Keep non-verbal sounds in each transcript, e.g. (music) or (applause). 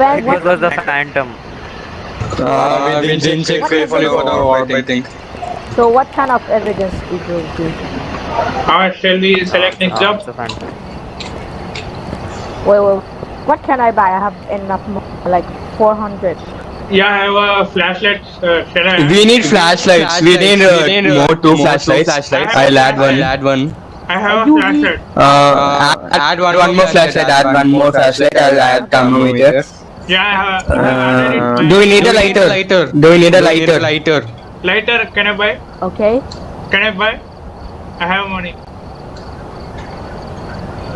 A. It was, was the phantom. Uh, we didn't check carefully is for it? the orb, I think. So what kind of evidence it you give? Alright, shall we select next Ah, job? it's the phantom. Wait, wait. What can I buy? I have enough, mo- like 400. Yeah, I have a flashlight. Uh, shall I? We need flashlights. We need, uh, more two flashlights. I'll add one. Add one. I have a You flashlight. Uh, add, add one, one more flashlight. Add one more flashlight. I'll add thermometer. Yeah, I have. I have added Uh, it. do we need a lighter? Lighter. Do we need a lighter? Lighter. Lighter, can I buy? Okay. Can I buy? I have money.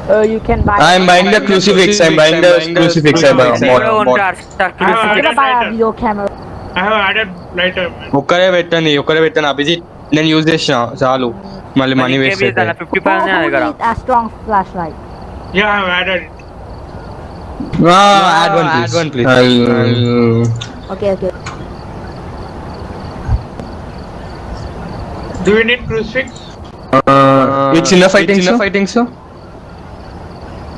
Uh, you can buy. I'm buying the crucifix. I'm buying the crucifix. I bought. Zero one bought. car stuck to Ah, the I'm I gonna got buy a lighter. video camera. I have added lighter. man. ఒక్కరే పెట్టండి ఒక్కరే పెట్టండి అభిజిత్ నేను use చేసిన చాలు మళ్ళీ money waste అయితే fifty Who, percent who దగ్గర needs a strong flashlight? Yeah, I have added it. No, no add one, add one, please. Okay, okay. Do you need crucifix? Uh, it's enough, I think. Enough, I think so.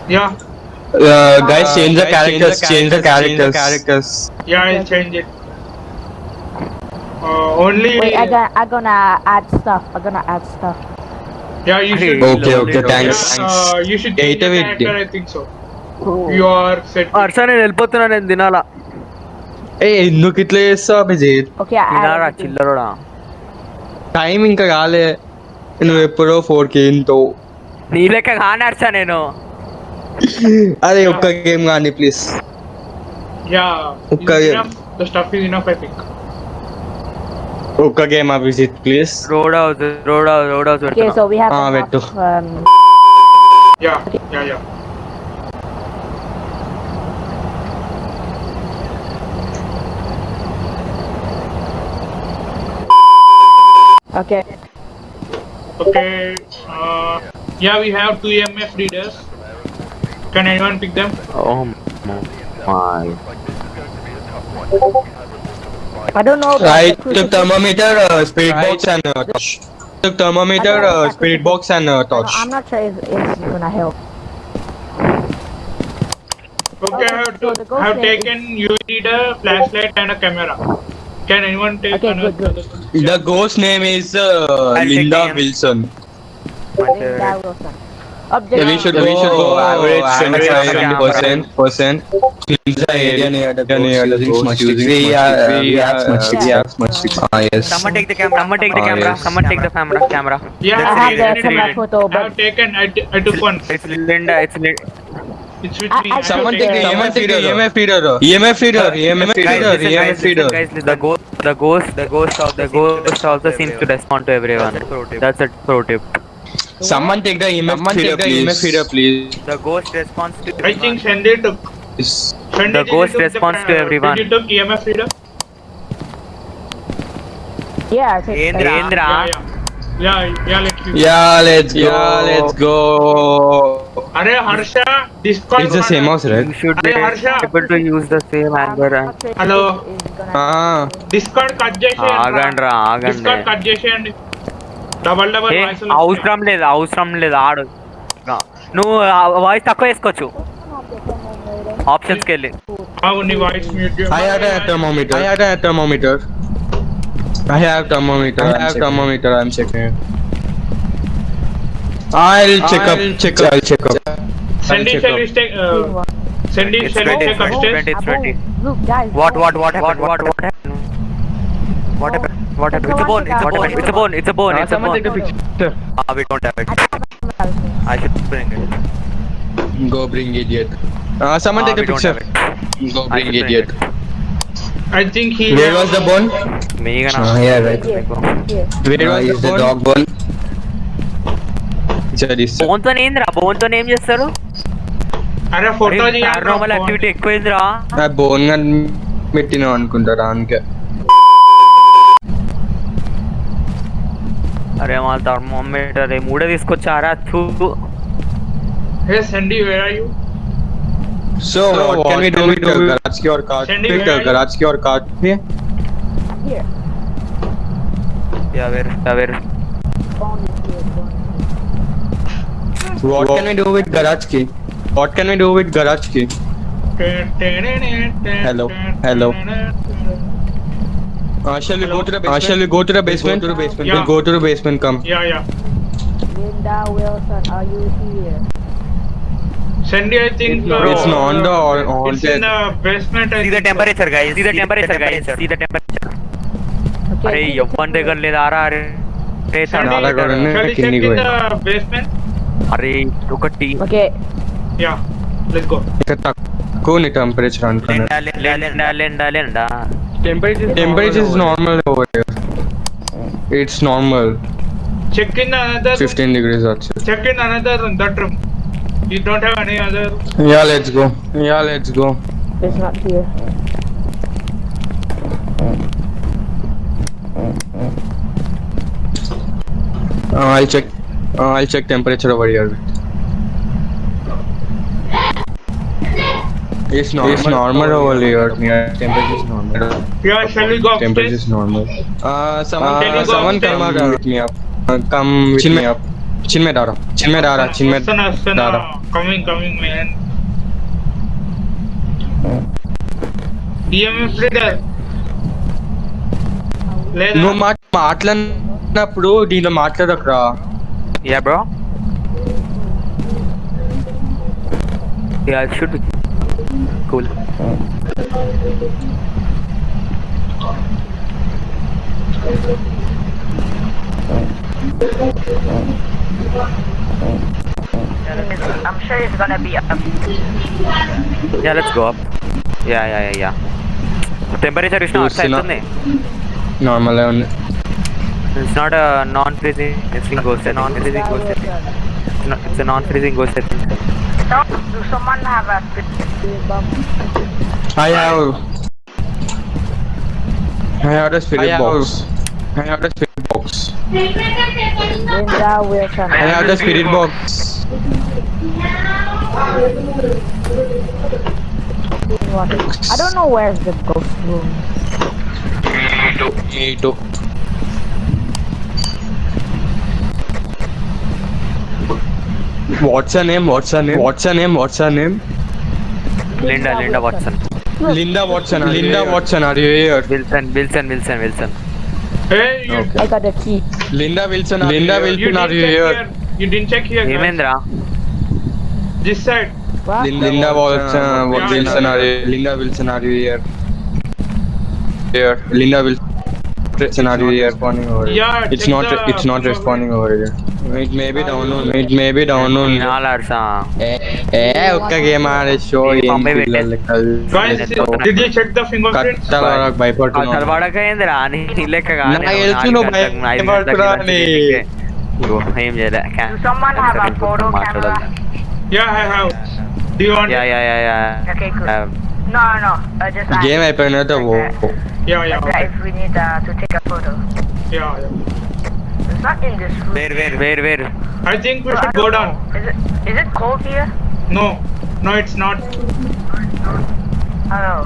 Yeah. Uh, uh guys, change the characters. Change the characters. Change the characters. Yeah, I'll change it. Uh, only. Wait, I'm gonna add stuff. I'm gonna add stuff. Yeah, you should. Okay, okay, thanks. Yeah, uh, you should change the character. I think so. Cool. You are set. Harsha నేను వెళ్ళిపోతున్నా నేను తినాలా ఏ ఎందుకు ఇట్లా చేస్తావు Abhijit Okay, I తినాలా added everything. చిల్లరోడా time ఇంకా కాలే నువ్వు ఎప్పుడో ఫోర్ కి ఏంటో నీ లెక్క కాని హర్ష నేను అదే ఒక్క గేమ్ కానీ please Yeah. Okay. Is enough? The stuff is enough, I think. ఒక్క game Abhijit please road house road house road house Okay, so we have okay. Okay. Uh, yeah, we have two EMF readers. Can anyone pick them? Oh my I don't know. about I the took thermometer, uh, spirit box and uh, torch. Took thermometer, don't know uh, about spirit box and uh, I don't- torch. I'm not sure if it's gonna help. Okay, I have, so to, the ghost have taken UV reader, flashlight, and a camera. Can anyone take Okay, another? good, The ghost name is uh, Linda. Wilson. Linda Wilson. Object. Yeah, we should Uh, go, we should go average average 75 percent. percent. In the area near the near the ghost ghost using using we are we have smudge sticks. We have smudge sticks. Ah yes. Someone take the camera. Someone take the camera. Someone take the camera. Camera. Yeah, I I have the taken camera photo, I have but taken. I, t- I took one. It's Linda. It's Linda. It's with me. I have Someone take take the the EMF reader. EMF reader. EMF reader. EMF Guys, reader. listen, guys, EMF reader. guys. The ghost, the ghost, the ghost, of the ghost also seems to respond to everyone. That's a pro tip. Someone take the EMF Someone reader, take the please. EMF reader, please. The ghost responds to. I think Sandy took. Sandy, The ghost responds to everyone. Did you took EMF reader? yeah, I think. Indra. Indra. Yeah, yeah. Yeah, yeah, like you. Yeah, let's go. Yeah, let's go. Are Harsha, Discord. It's the same house, right? You should be Hey, Harsha. able to use the same I'm anger. not sure if Hello. it is gonna- Ah. Discord cut చేసేయండి ఆగండి రా ఆగండి discard cut చేసేయండి double double A, voice అవసరం లేదు అవసరం లేదు ఆడు నువ్వు వాయిస్ తక్కువ వేసుకోవచ్చు ఆప్షన్స్కి వెళ్ళి నీ voice mute I had a thermometer. I had a thermometer. I have thermometer. I have thermometer. I'm checking it. I'll check I'll up. Check up. I'll check up. Sandy, shall uh, we check? Uh, Sandy, shall we check upstairs? 20. Look, guys. What? What? What happened? What? What happened? What happened? What happened? It's a bone. It's a bone. It's a bone. It's a bone. It's a bone. Take a picture. Ah, we don't have it. I should bring it. Go bring idiot. Uh, ah, someone take a picture. Go bring idiot. I think he. Where was the bone? Me. Ah, yeah, right. Where was ah, the bone? the dog bone? Sir, this. Bone తో ఏందిరా bone తో ఏం చేస్తారు అరే photo normal activity ఎక్కువైందిరా ఆ bone గా పెట్టినావు అనుకుంటారా అందుకే అరే మా థర్మోమీటర్ మూడే తీసుకొచ్చారా చూ hey Sandy where are you So, what can we do with the garage key or cart? Send it Pick where the are you? garage key or cart here. I'm here. Yeah where yeah where What, can we do with garage key? What can we do with garage key? Hello, hello. Uh, shall we hello? go to the basement? Uh, shall we go to the basement? Go to the basement. Yeah. We'll go to the basement. Come. Yeah, yeah. Linda Wilson, are you here? Sandy, I think it's, uh, it's not on the on, it's in the basement. I see the temperature, guys. See the temperature, guys. See the temperature. अरे यवन देखने ले जा रहा अरे अरे साला करने किन्नी को basement Arey, look at T. Okay. Yeah, let's go. Katak. Cool temperature on Linda, Linda, Linda, Linda, Linda. Temperature. Temperature is normal over here. It's normal. Check in another. 15 degrees outside. Check in another that room. You don't have any other. Yeah, let's go. Yeah, let's go. It's not here. Uh, I'll check. uh, I'll check temperature over here It's normal, it's normal over here. Yeah, temperature is normal. Yeah, shall we go Temperature upstairs? is normal. Uh, someone, Can you uh, go someone come upstairs? out with me up. Uh, come with me up. Chin में डालो chin में डाला chin में Asana, Asana. डाला Coming, coming, man. EMF reader. లేదా నువ్వు మాట మాట్లాడినప్పుడు దీంట్లో మాట్లాడకరా Yeah, bro. Yeah, it should be cool. I'm sure it's gonna be up. Yeah, let's go up. Yeah, yeah, yeah, yeah. Temperature is not outside, not normal. It's not a non-freezing wrestling ghost. A non-freezing ghost. It's, a non-freezing ghost. I think. Do someone have a I have. I have the spirit box. I have the spirit box. I have the spirit box. I don't know where's the ghost room. Me too. Me too. What's her name? What's her name? What's her name? What's her name? Linda, Linda Watson. Linda Watson. Linda Watson, are you here? Wilson, Wilson, Wilson, Wilson. Hey. Okay. I got the key. Linda Wilson, are Linda you Wilson, are you here? here? You didn't check here. Hemendra. This side. What? Linda, Linda Watson, Wilson, are you? Linda Wilson, are you here? Here, Linda Wilson. It's not responding over here. Yeah, it's not. It's not responding over here. Mid may be down on. Mid may be down on. Nalarsa. Eh, उसका game आ रहा है show ये निकल. Guys, did you check the fingerprints? कत्तलारक भाई पर तुम. कत्तलवाड़ा का इंद्र आने नीले का गाने. ना ये चलो भाई. पर तुराने. वो हेम जरा क्या? Someone have a photo camera. Yeah, I have. Do you want? Yeah, yeah, yeah, yeah. Okay, cool. Um, no, no, uh, just. Game I played ना तो वो. Yeah, yeah. Okay. If we need uh, to take a photo. Yeah, yeah. It's not in this room. Where where where where I think we should go down. Is it is it cold here? No, no, it's not. I don't know.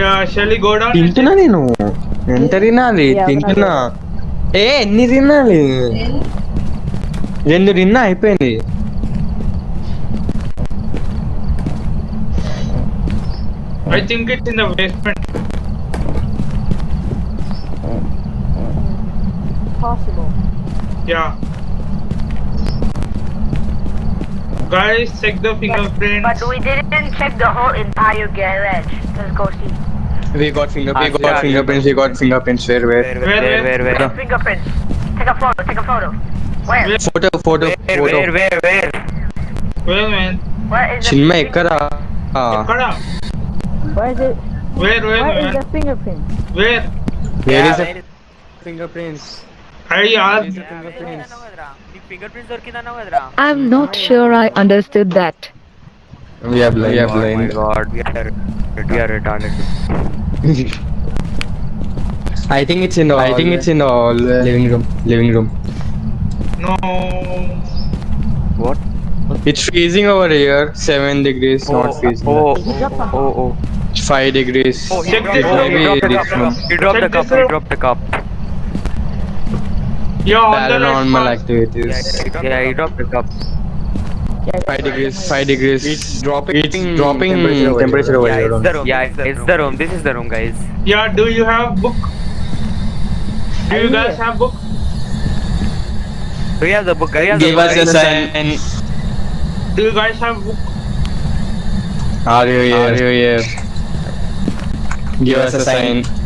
Yeah, shall we go down? తింటున్నా నేను ఎంత తినాలి తింటున్నా ఏ ఎన్ని తినాలి రెండు తిన్నా అయిపోయింది I think it's in the basement. possible. Yeah. Guys, check the fingerprints. But, but we didn't check the whole entire garage. Let's go see. We got, finger, we ah, got fingerprints, we got fingerprints, where, where? Where, where, where? where, where? Fingerprints. Take a photo, take a photo. Where? where? Photo, photo, where, photo. Where, where, where? Where, man? Where is Chinmay, Ikkada. Ah. Ikkada. Where is it? Where, where, where? Where is the fingerprint? Where? Where yeah, is the fingerprints? I'm not sure I understood that. We have blind. We have blind. Oh my god, we are, we are retarded. (laughs) I think it's in all. I think it's in uh, all. Uh, living room. Living room. No. What? It's freezing over here. 7 degrees, oh, not freezing. Oh, oh, oh, oh. 5 degrees. Oh, he, dropped, he, dropped, he dropped the cup. He dropped the cup. He dropped the cup. Yeah, on the paranormal activities Yeah, he dropped the cup. Five degrees. Five degrees. It's dropping. It's dropping temperature over Yeah, it's the room. Yeah, it's the, it's the room. This is the room, guys. Yeah, do you have book? Do you guys have book? We have the book. We have the Give book. us a sign. And Do you guys have book? are you here? Are you here? Give us a sign.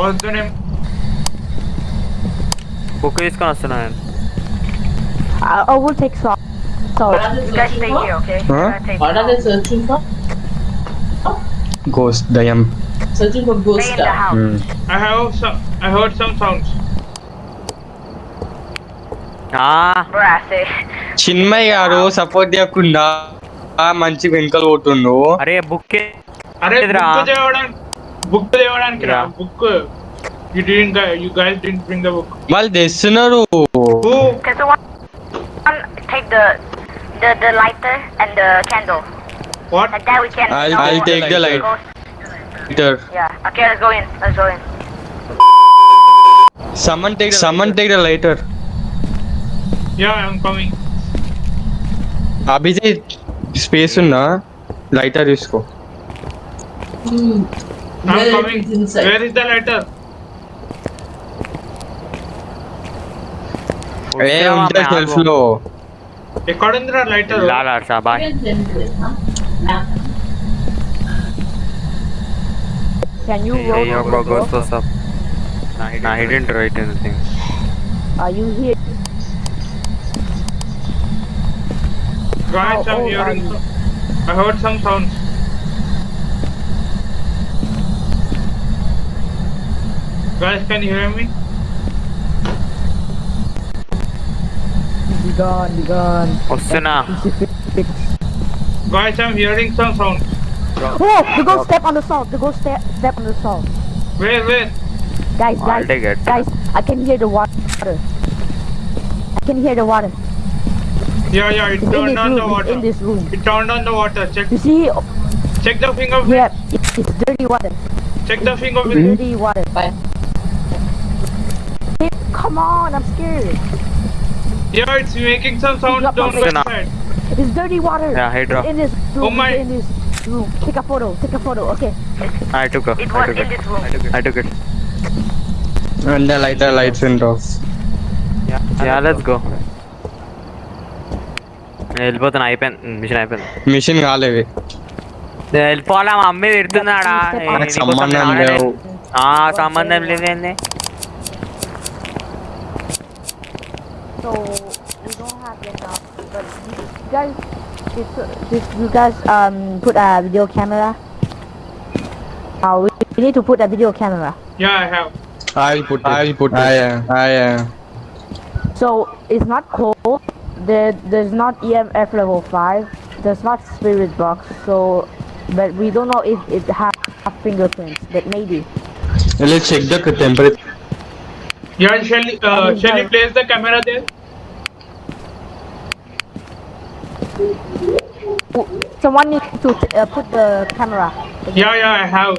What's the name? Book తీసుకొని వస్తున్నాను I, I will take salt. Salt. You guys stay here, okay? Huh? I'm gonna take What are they searching for? Ghost. Dayam. Searching for ghost Stay in the stuff. house. Hmm. I have some. I heard some sounds. Brassy. Chinmay గారు support చేయకుండా మంచి వెనుకలు పోతుండు అరే book అరే ఎదురా? Book book they were and yeah. book you didn't you guys didn't bring the book. Well this sooner who? Okay so one, one take the the the lighter and the candle. What? Like that we can i'll, I'll take the light lighter. yeah okay let's go in let's go in. Someone take someone take the lighter. Yeah i'm coming. Abhijit space na lighter isko I'm coming. Inside. Where is the letter? Hey, on the shelf low. According to the letter. La la, sir. Bye. Can you roll? Hey, your go go up. Nah, didn't, nah, he didn't write anything. Are you here? Guys, oh, I'm oh, hearing. I heard some sounds. Guys, can you hear me? Be gone, be gone. Osuna. Guys, I'm hearing some sound. Oh, the ghost step on the salt. The ghost step step on the salt. Wait, wait. Guys, guys, guys, I can hear the water. I can hear the water. Yeah, yeah, it it's turned on room, the water. In this room. It turned on the water. Check. You see? Check the finger. Yeah, it's, dirty water. Check the finger. It's dirty water. Bye Hey, come on, I'm scared. yeah it's making some sound Drop down off the it. side It's dirty water. Yeah, hey, drop. It's in this room. Oh my- It's in this room. Take a photo. Take a photo. Okay. I took it. It I was took in it. this room. I took it. I took it. And the lighter lights and of Yeah, yeah, let's go. నేను వెళ్ళిపోతున్నా అయిపోయింది machine అయిపోయింది machine కాలేవి నేను వెళ్ళిపోవాలా మా అమ్మ తిడుతున్నాడా ఏ, మనకు నీకోసం సంబంధం నేను ఆడలే. లేవు. ఆ సంబంధం లేదేంది so we don't have enough. But you guys, did, did you guys um put a video camera? Uh, we need to put a video camera. Yeah, I have. I'll put. It. I'll put. I am. I am. So it's not cold. There, there's not EMF level five. There's not spirit box. So, but we don't know if it has fingerprints. But maybe. Let's check the temperature. Yeah, shall, uh, shall place the camera there? Someone needs to uh, put the camera. Yeah, yeah, I have.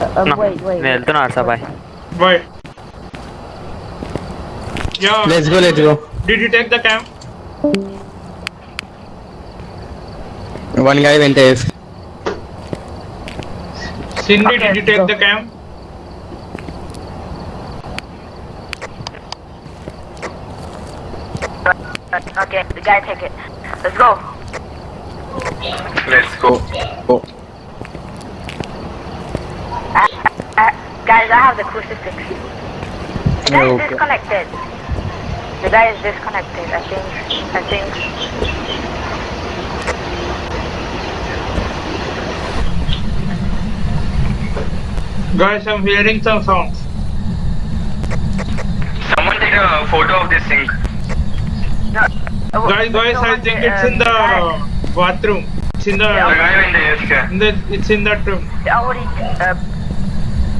Uh, uh, no. Wait, wait. No, do not. Wait. Yeah. Let's go, let's go. Did you take the cam? One guy went there. Cindy, okay, did you take go. the cam? Uh, okay, we gotta take it. Let's go. Let's go. go. I, I, guys, I have the crucifix. The guy okay. is disconnected. The guy is disconnected, I think. I think. Guys, I'm hearing some sounds. Someone take a photo of this thing. No, guys, guys, I think it's in the bathroom. It's in the. In the, it's in that room. Uh,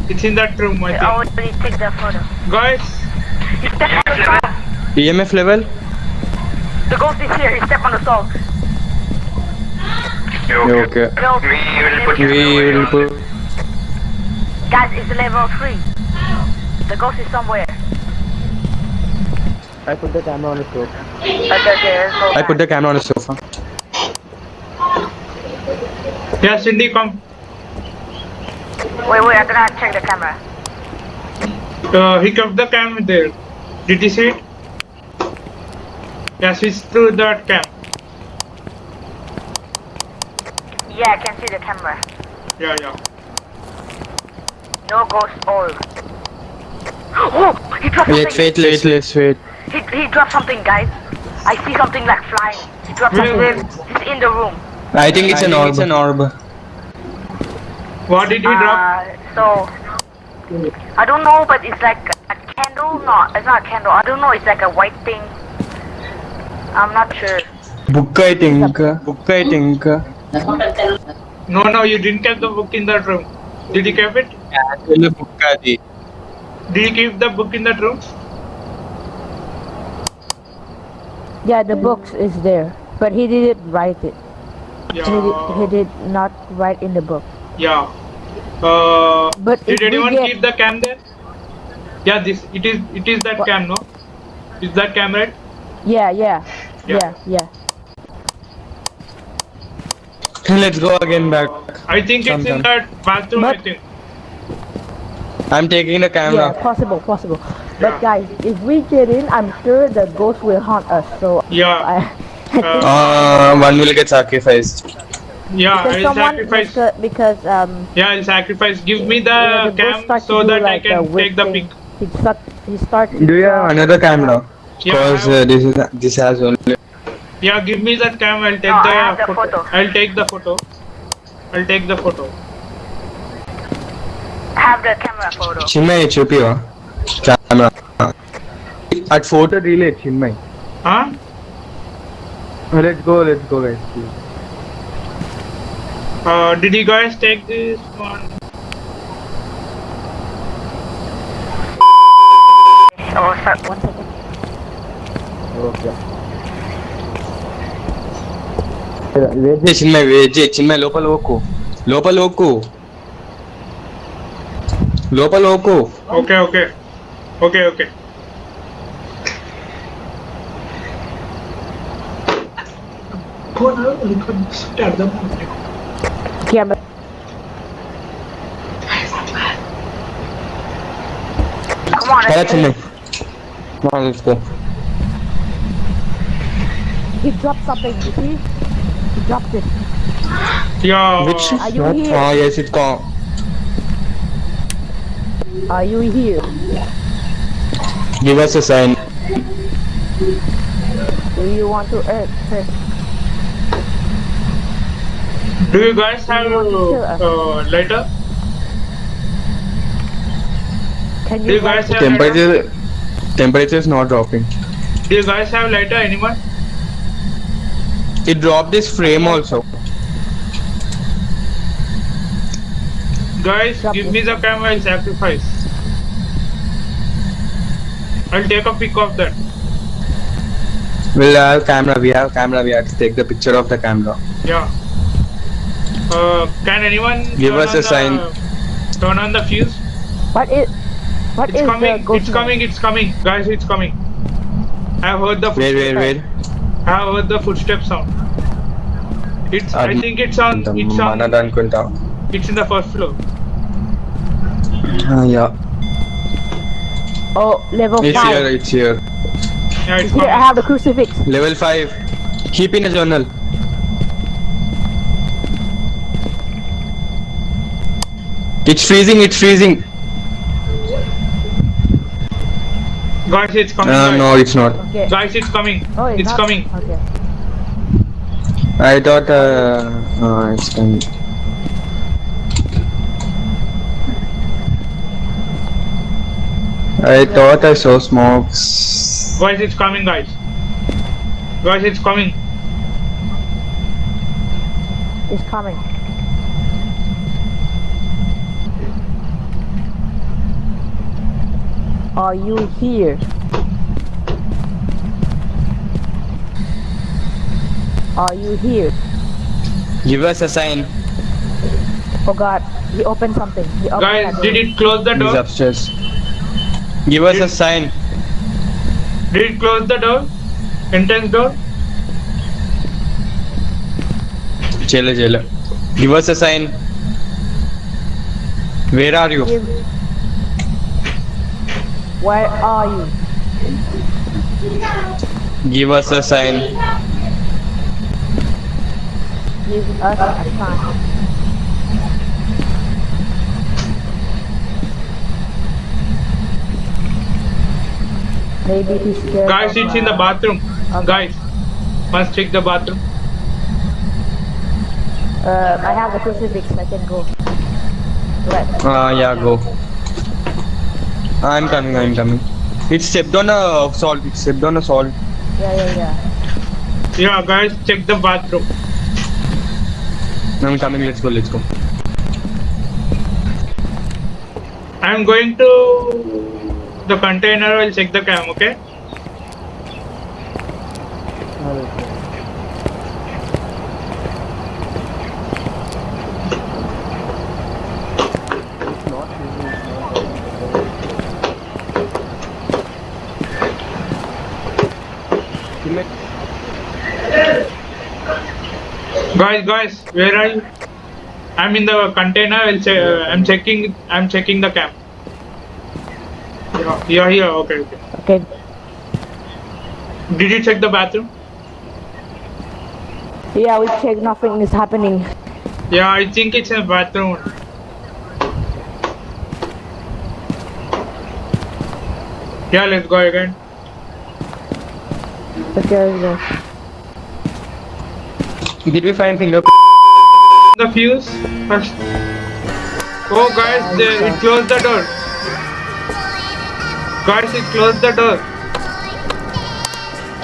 it's in that room, I think. Guys. EMF level. The ghost is here. He step on the salt. Okay. okay. We will put. We will put. Guys, it's level three. The ghost is somewhere. I put the camera on the sofa. Okay, okay, let's I put the camera on the sofa. Yeah, Cindy, come. Wait, wait, I'm gonna check the camera. Uh, he kept the cam there. Did you see it? Yeah, switch to that cam. Yeah, I can see the camera. Yeah, yeah. No ghost oil. (gasps) Oh, he dropped Wait, something. wait, wait, let's wait. He, he dropped something, guys. I see something like flying. He dropped Where, something. where? It's in the room. I think it's an orb. It's an orb. What did he drop? Uh, so I don't know, but it's like a candle. No, it's not a candle. I don't know. It's like a white thing. I'm not sure. Book, I think. Book, I think. No, no, you didn't keep the book in that room. Did you keep it? Actually, book adi. Did you keep the book in that room? Yeah, the books is there, but he didn't write it. He did, he did not write in the book. Yeah. Uh, But did anyone get- keep the cam there? Yeah, this it is it is that What? cam, no? Is that cam right? Yeah, yeah, Yeah. yeah, yeah. Let's go again back. I think it's in that bathroom. I think. I'm taking the camera. Yeah, camera. possible, possible. But guys, if we get in, I'm sure the ghost will haunt us. So yeah, I, uh, (laughs) ah, one will get sacrificed. Yeah, because I'll sacrifice. Because, because um. Yeah, I'll sacrifice. Give me the, yeah, cam so that like I can take the pic. He start. He starts. Do you have another camera? Because yeah, uh, this is this has only. Yeah, give me that cam. I'll take no, the, the photo. photo. I'll take the photo. I'll take the photo. Have the camera photo. Chinmay, chupi you. camera. At photo relay, Chinmay. Huh? Let's go, let's go, guys. please. Uh, did you guys take this one? Oh, sorry. One second. Okay. Wait చేయి Chinmay wait చేయి చిన్మయ్ లోపల ఓకు లోపల ఓకు లోపల ఓకు Okay, okay. Go now, you can start the. Yeah, but... Come on, let's go. Come on, let's go. He dropped something, you see? He dropped it. Yeah. Which is Are you? Here? Ah, yes, it's gone. Are you here? Yeah. Give us a sign. Do you want to earth? first? Do you guys have uh, lighter? Can Do you? you guys light have lighter? Temperature, temperature is not dropping. Do you guys have lighter? Anyone? It dropped this frame also. Guys, Drop give me the camera. I'll sacrifice. I'll take a pic of that. We'll have camera. We have camera. We have to take the picture of the camera. Yeah. Uh, can anyone give us a sign? Turn on the fuse. What is? What it's is coming. it's coming. It's coming, guys. It's coming. I've heard the. Wait, wait, wait. I've heard the footsteps. sound. It's. Um, I think it's on. It's on. It's in the first floor. Uh, yeah. Oh, level it's 5. Here, it's here. Yeah, it's here, I have the crucifix. Level 5. Keep in a journal. It's freezing, it's freezing. Guys, it's coming. Uh. No, it's not. Okay. Guys, it's coming. Oh, it's, it's coming. Okay. I thought uh, oh, it's coming. I thought I saw smokes. Guys, it's coming, guys. Guys, it's coming. It's coming. Are you here? Are you here? Give us a sign. Oh God, he opened something. He opened Guys, did door. it close the He's door? upstairs. Give us a sign. Did it close the door? Entrance door? Chale, chale. Give us a sign. Where are you? Where are you? Give us a sign. Give us a sign. Maybe he's scared. Guys, it's in the uh, bathroom. Okay. Guys, must check the bathroom. Uh, I have the crucifix. I can go. Right. Ah, yeah, go. I'm coming, I'm coming. It stepped on a salt. It stepped on a salt. Yeah, yeah, yeah. Yeah, guys, check the bathroom. I'm coming. Let's go. Let's go. I'm going to the container. I'll check the cam. Okay. Guys, guys, where are you? I'm in the container. I'll che- I'm checking. I'm checking the cam. Yeah, yeah, here. Okay, okay. Okay. Did you check the bathroom? Yeah, we check. Nothing is happening. Yeah, I think it's a bathroom. Yeah, let's go again. Okay, let's go. Did we find finger? The fuse first. Oh, guys, they, it closed the door. Guys, it closed the door.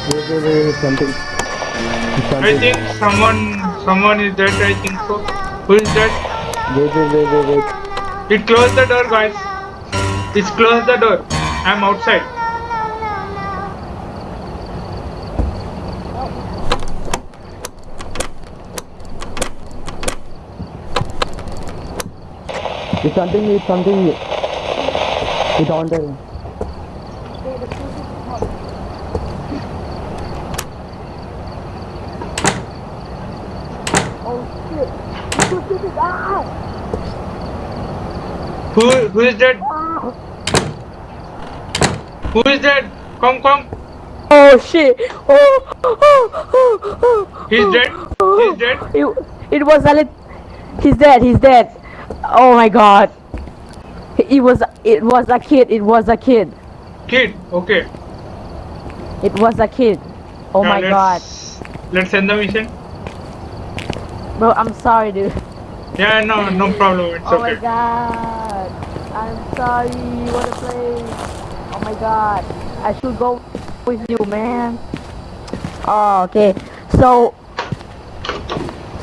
Wait, wait, wait, wait, something. I think someone, someone is dead. I think so. Who is dead? Wait, wait, wait, wait, wait. It closed the door, guys. It's closed the door. I'm outside. It's something, it's something. It's on there. Who, who is dead? Who is dead? Come, come. Oh shit! Oh, oh, oh, oh, He's oh, dead? oh. He's dead? It, it was a lit. He's dead. He's dead. Oh my god. It was. It was a kid. It was a kid. Kid. Okay. It was a kid. Oh Yeah, my god, let's, Let's end the mission. Bro. I'm sorry, dude. Yeah, no, no problem. It's Oh my okay. god. I'm sorry. What a place. Oh my god. I should go with you, man. Oh, okay. So.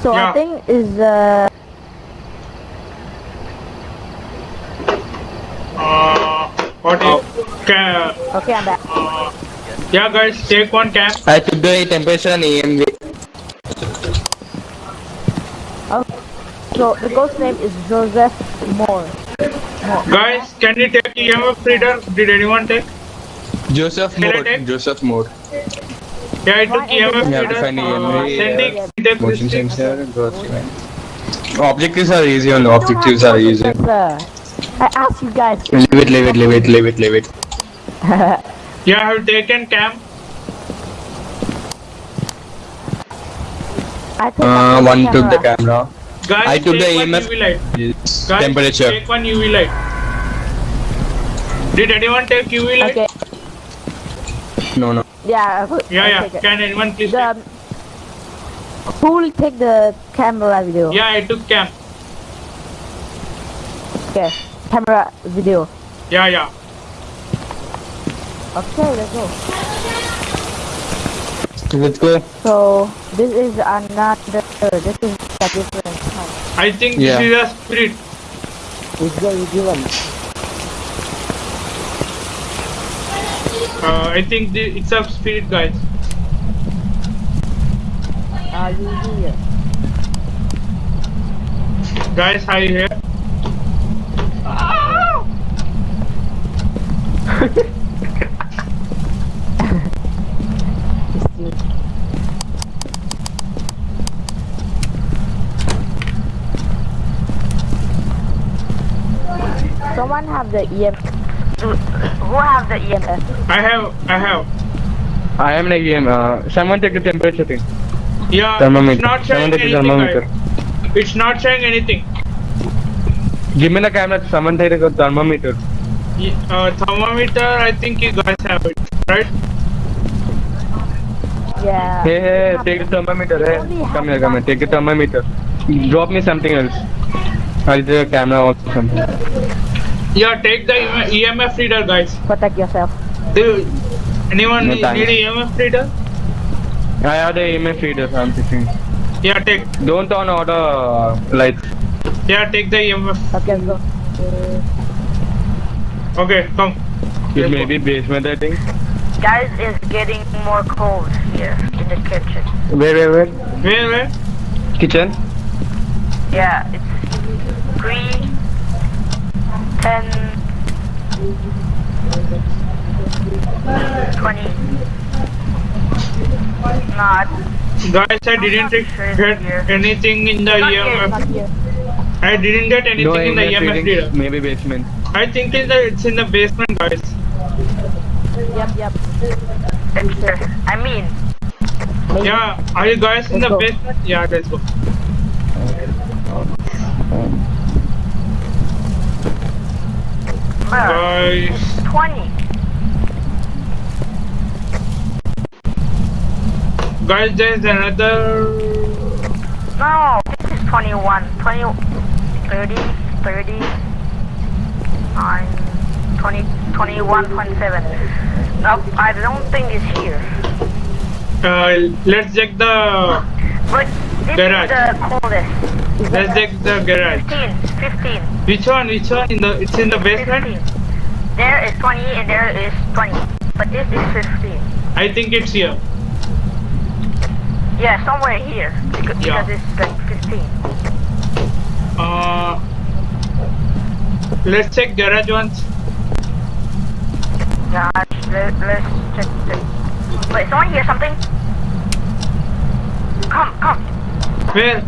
So Yeah. I think is uh. Uh, what is? Ca- Okay, I'm back. uh, yeah, guys, take one cam. I took the temperature and EMF. So the ghost name is Joseph Moore. Guys, can you take EMF reader? Did anyone take? Joseph Moore. take? Joseph Moore. Yeah, I took EMF Yeah, reader. define Uh, EMF. Sandy, take Motion sensor. ghost. Objectives are easy only. Objectives are easy. I asked you guys. Leave it, leave it, leave it, leave it, leave it. Yeah, I have taken cam. I think Uh, one took took the camera. Guys, I took the one EMF. Light. Yes. Guys, Temperature. take one UV light. Did anyone take UV light? Okay. No, no. Yeah. I- Yeah, I yeah. Can anyone please take? Who will take the camera video? Yeah, I took cam. Okay. Camera video. Yeah, yeah. Okay, let's go. Let's go. So this is another. This is a different house. I think Yeah. this is a spirit. It's the easy one. Uh, I think the, it's a spirit, guys. Are you here? Guys, are you here? Someone (laughs) have the EM. Who have the EMF? I have, I have. I am like EM. Uh, someone take the temperature thing. Yeah, Thermometer. it's not showing Someone take the anything. thermometer. guys. It's not showing anything. Give me the camera. Someone take the thermometer. Ye- Uh, thermometer, I think you guys have it, right? Yeah. Hey, hey, take the thermometer. Hey, come here, come here. Take the thermometer. Drop me something else. I'll take a camera or something. Yeah, take the EMF reader, guys. Protect yourself. Do you, anyone No need, thanks. need EMF reader? I have the EMF reader. I'm thinking. Yeah, take. Don't turn on the uh, lights. Yeah, take the EMF. Okay, let's go. Okay, come. It may be basement, I think. Guys, it's getting more cold here in the kitchen. Where, where, where? Where, where? Kitchen. Yeah, it's three, ten, twenty. Not. Guys, I didn't get anything in the Not here, Not EMF. here. I didn't get anything No in the EMF EMF readings. reader. Maybe basement. I think it's, the, it's in the basement, guys. Yep, yep. It's the, I mean, Maybe. Yeah, are you guys in Let's the go. basement? Yeah, let's go. Guys, twenty. guys, there's another. No, this is 21. 20, 30, 30, 9, 20, 21.7. Nope, I don't think it's here. Uh, let's check the. But this Garage. is the coldest. Let's check the garage. 15, 15, Which one? Which one? In the it's in the 15. basement. There is 20 and there is 20. But this is 15. I think it's here. Yeah, somewhere here. Because, Yeah. because it's like 15. Uh, let's check garage once. Gosh, let, let's check the... Wait, someone hear something? Come, come. Where?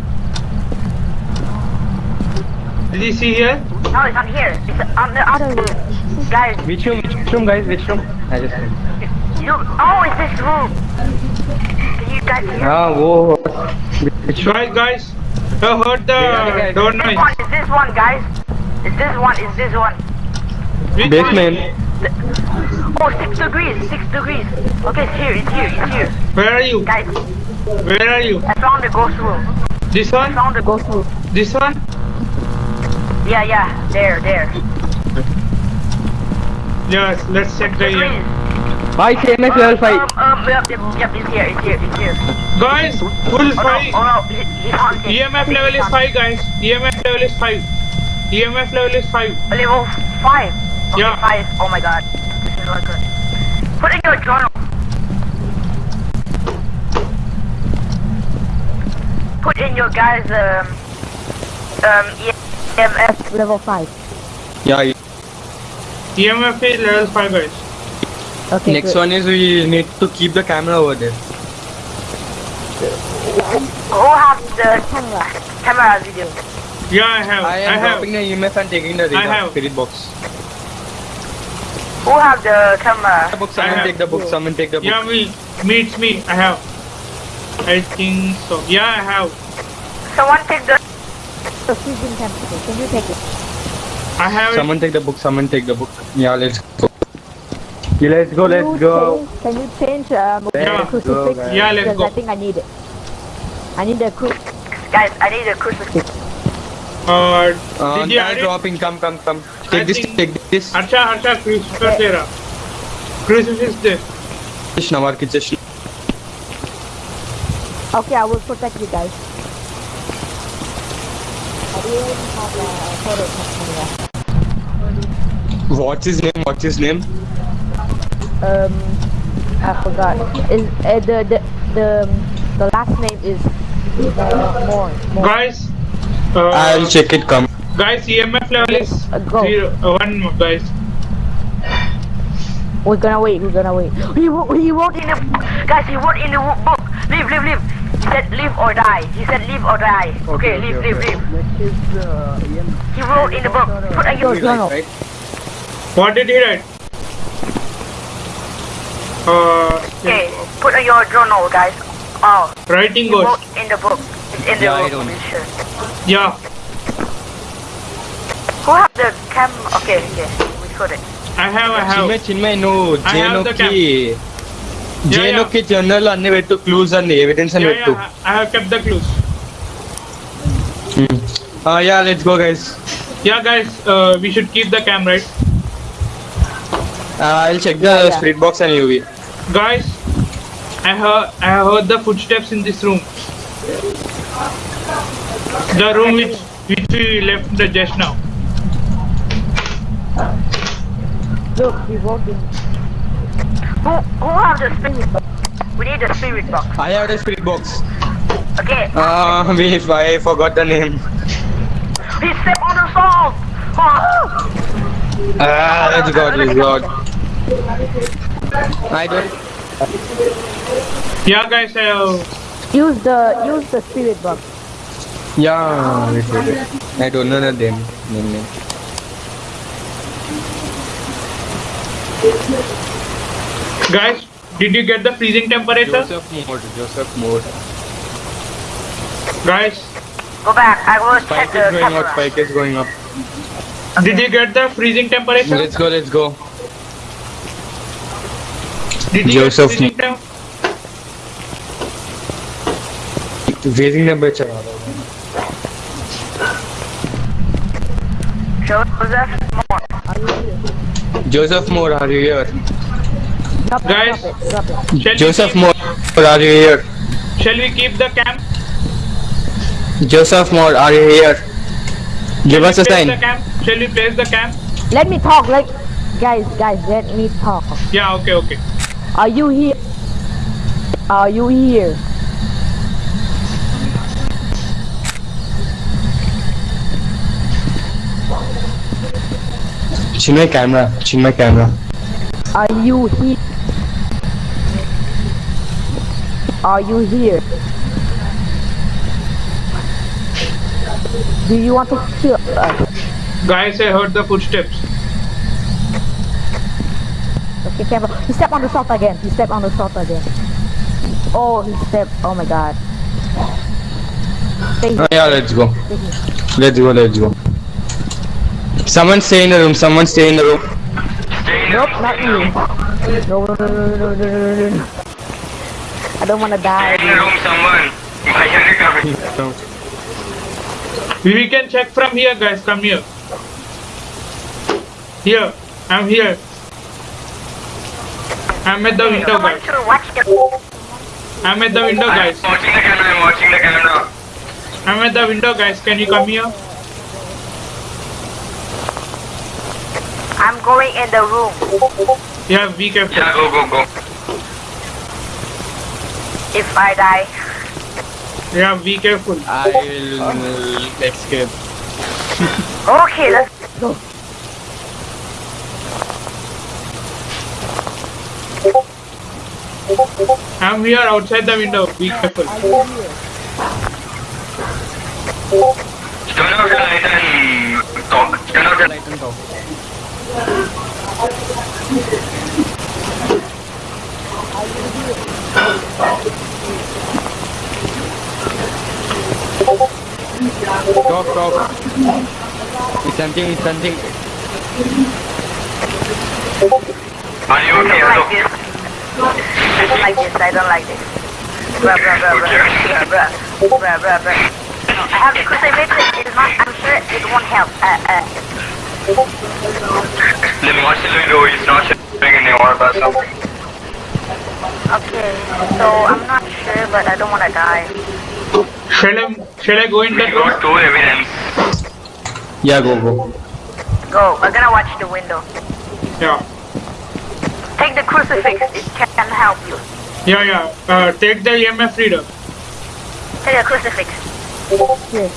Did you see here? No, it's not here. It's on the other room. Guys, Which room? Which room, guys? Which room? I just. you... Oh, it's this room. Can you guys hear? Ah, whoa. Which room? Guys, guys, I heard the guys. door This one, is this one, guys? Is this one, is this one? Which Basement. Oh, six degrees, six degrees. Okay, it's here, it's here, it's here. Where are you? Guys, Where are you? I found the ghost room. This one? I one? found the ghost through. This one? Yeah, yeah, there, there. Yes, let's check the Degrees. EMF. Hi, CMS level 5. Um, um, yep, yep, yep, it's here, it's here, it's here. Guys, full Oh no, five. oh no, he, he found. EMF level is five, guys. EMF level is five. EMF level is five. Level 5. Okay, Yeah. 5. Oh my god. This is not good. Put in your journal. Put in your guys, um, um, EMF. Level 5. Yeah. EMF is level five, guys. Okay, Next good. one is we need to keep the camera over there. Who have the Camera. camera video? Yeah, I have. I I, am have. the EMF and taking the data. I have. spirit box. Who have the camera? The book, I someone have. take the book, someone take the book. Yeah, me. Me, it's me. I have. I think so. Yeah, I have. Someone take the... Perfusion temperature. Can you take it? I have Someone it. take the book. Someone take the book. Yeah, let's go. Yeah, let's go. Let's go. Change, can you change uh, yeah. crucifix? Go, yeah, let's because go. I think I need it. I need a crucifix. Guys, I need a crucifix. Uh, uh, did you dropping. Come, come, come. Take I this. Take this. Acha, acha, crucifix there. Crucifix there. Krishna, Krishna. Okay, I will protect you guys. What's his name? What's his name? Um, I forgot. Is uh, the the the the last name is uh, more more. guys uh, I'll check it. Come. guys EMF level is Uh, go. zero uh, one guys We're gonna wait. We're gonna wait. He wrote. He wrote In the guys, he wrote in the book. Leave, leave, leave. He said live or die. He said live or die. Okay, okay, okay live, okay. live, live. Is, uh, he wrote in the book. Put a U What did he write? Uh, okay, yeah. put on your journal, guys. Oh, writing goes in the book. It's in the yeah, book. Yeah. Who have the cam? Okay, okay, we got it. I have, I have. in my no. I have the cam. Jay yeah, look yeah. journal and the clues and evidence I have kept the clues. Hmm. Uh, yeah, let's go guys. Yeah guys, uh, we should keep the camera. Uh, I'll check the yeah, box and UV. Guys, I heard I heard the footsteps in this room. The room which we left just now. Look, we walked. Who, who have the spirit box? We need the spirit box. I have the spirit box. Okay. Uh, we, I forgot the name. He stepped on the salt! Oh. Ah, go let's go. I don't... Yeah, guys, uh... Use the, use the spirit box. Yeah. I don't know the name. name, name. Guys, did you get the freezing temperature? Joseph Moore Joseph Moore Guys! Go back. I will check spike is going up spike is going up did you get the freezing temperature? let's go let's go Did you Joseph get freezing temp? freezing temperature Joseph Moore. Joseph Moore are you here Drop Guys. drop it, drop it. Shall Joseph we Moore are you here Shall we keep the camp? Joseph Moore are you here give us a sign The cam? Shall we place the camp? Let me talk. Like, guys, guys, let me talk. Yeah, okay, okay. Are you here? Are you here? Chinmay camera Chinmay camera Are you here? Are you here? Do you want to kill us? Guys, I heard the footsteps. Okay, camera. He stepped on the salt again. He stepped on the salt again. Oh, he stepped. Oh my god. Oh, yeah let's go let's go let's go someone stay in the room someone stay in the room Nope, not you. No, no, no, no, no, no, no, no. I don't wanna die. dude. We can check from here, guys. Come here. Here. I'm here. I'm at the window, guys. should watch the. I'm at the window, guys. watching the camera, I'm watching the camera. I'm at the window, guys. Can you come here? I'm going in the room. Yeah, be careful. Yeah, go, go, go. If I die, Yeah, be careful. I will uh, escape okay, let's Go. I'm here outside the window. Be careful. Turn stunting, he's stunting. Are you okay? I don't like this. I don't like this. I don't like this. Bruh, bruh, bruh, bruh. Yeah, bruh. Bruh, bruh, bruh. I have to crucifix it. It's not, I'm sure it won't help. Uh, uh. Let me watch the video. is not shooting anymore about something. Okay, so I'm not sure, but I don't want to die. Shall I, shall I go in that room? You got two evidence. Yeah, go, go. Go. I'm gonna watch the window. Yeah. Take the crucifix. It can help you. Yeah, yeah. Uh, take the EMF reader. Take the crucifix. Here.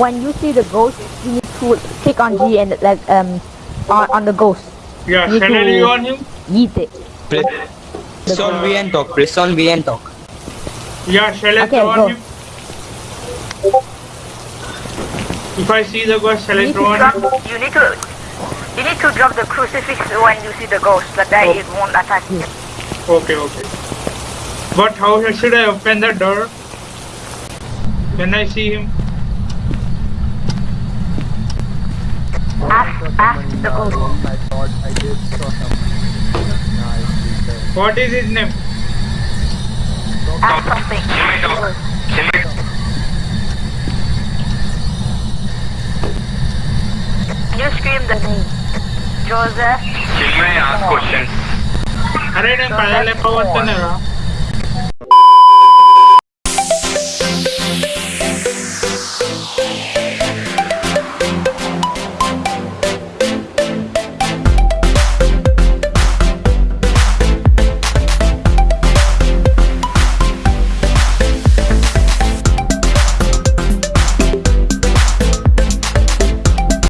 When you see the ghost, you need to click on G and like um on, on the ghost. Yeah, You shall I on him? Eat it. Press on V and talk. Press on V and talk. Yeah, shall I Okay, throw go. on him? If I see the ghost, shall I You throw on you need to, you need to drop the crucifix when you see the ghost, so that it won't attack you. Okay, okay. But how should I open the door? Can I see him? Ask, ask the ghost. What is his name? Ask something. You scream the name? Joseph? Can you ask questions? Are you going to